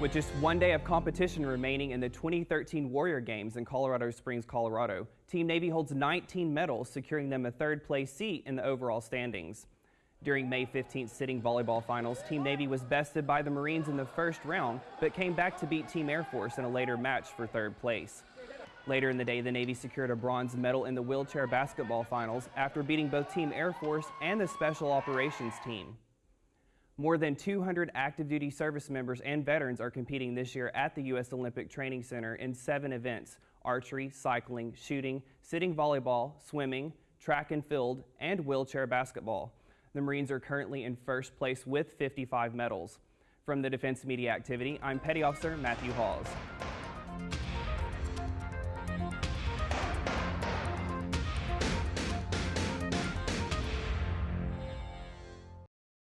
With just one day of competition remaining in the 2013 Warrior Games in Colorado Springs, Colorado, Team Navy holds 19 medals, securing them a third place seat in the overall standings. During May 15th sitting volleyball finals, Team Navy was bested by the Marines in the first round, but came back to beat Team Air Force in a later match for third place. Later in the day, the Navy secured a bronze medal in the wheelchair basketball finals after beating both Team Air Force and the Special Operations team. More than 200 active duty service members and veterans are competing this year at the U.S. Olympic Training Center in seven events archery, cycling, shooting, sitting volleyball, swimming, track and field, and wheelchair basketball. The Marines are currently in first place with 55 medals. From the Defense Media Activity, I'm Petty Officer Matthew Hawes.